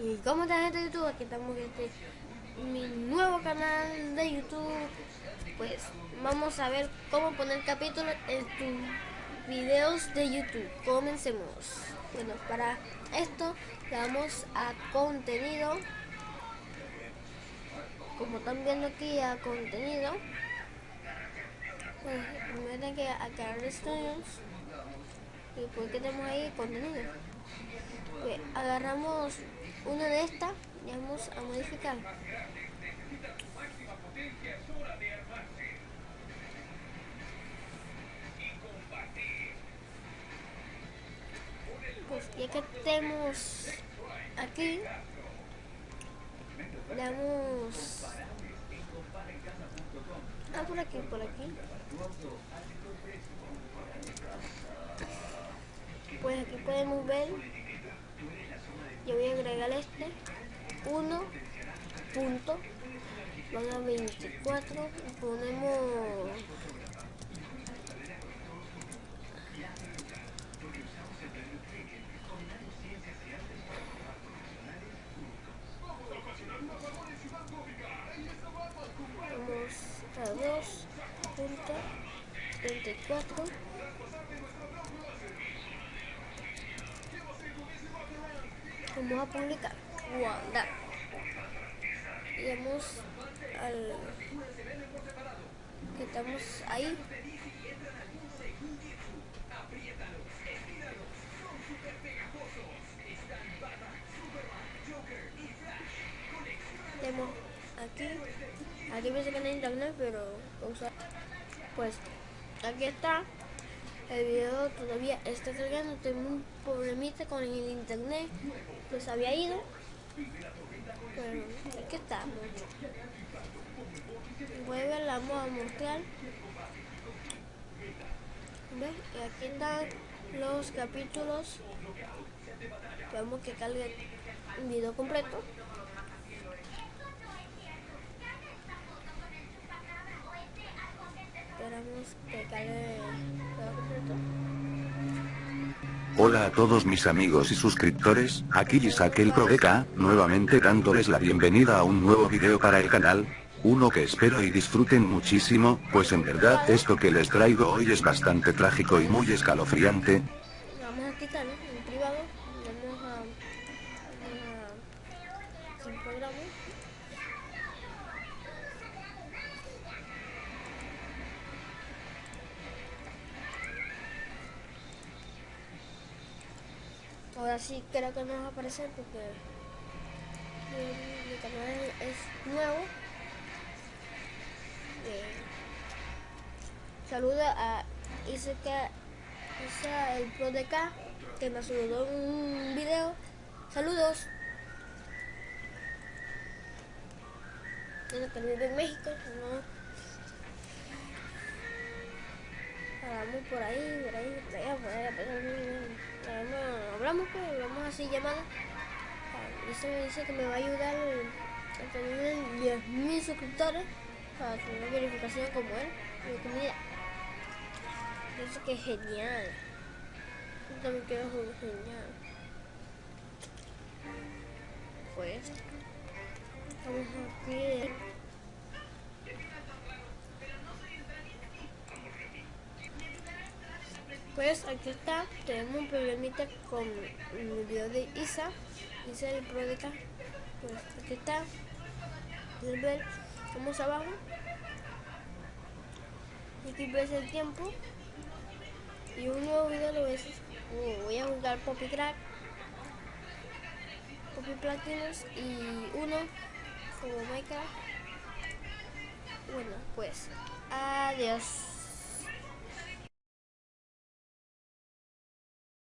Y como está gente de YouTube, aquí estamos en este mi nuevo canal de YouTube. Pues vamos a ver cómo poner capítulos en tus videos de YouTube. Comencemos. Bueno, para esto le damos a contenido. Como están viendo aquí a contenido. Pues que. Y que tenemos ahí contenido. Pues agarramos una de estas y vamos a modificar. Pues ya que tenemos aquí, le damos... Ah, por aquí, por aquí. Pues aquí podemos ver yo voy a agregar este 1 punto van a 24 ponemos a 2 punto 34 vamos a publicar. Guardar y vamos al que estamos ahí. Tenemos aquí. Aquí me que en internet pero pues aquí está el video todavía está cargando, tengo un problemita con el internet, pues había ido, pero aquí estamos. Vuelve, la vamos a mostrar. ¿Ves? Y aquí están los capítulos. Vamos que cargue un video completo. Esperamos que cargue Hola a todos mis amigos y suscriptores, aquí Isaac el Prodeca, nuevamente dándoles la bienvenida a un nuevo video para el canal, uno que espero y disfruten muchísimo, pues en verdad esto que les traigo hoy es bastante trágico y muy escalofriante, Vamos a quitarlo en privado, vamos a. Ahora sí creo que no va a aparecer porque mi, canal es nuevo. Eh, saluda a Isaac Isa el Pro de K que me saludó en un video. Saludos. Bueno, que vive en México, no. Hablamos por ahí, por ahí, por allá, por allá, por allá. Hablamos, pues, hablamos así llamada. Dice, me dice que me va a ayudar a tener 10.000 suscriptores para tener una verificación como él, mi. Pienso que es genial. Yo también quiero jugar genial. Pues. Vamos aquí. Pues aquí está. Tenemos un problemita con el video de Isa. Isa el pro de acá. Pues aquí está. Pueden ver. Vamos abajo. Aquí ves el tiempo y un nuevo video lo ves voy a jugar Poppy Crack Poppy Platinums y uno como Minecraft bueno pues adiós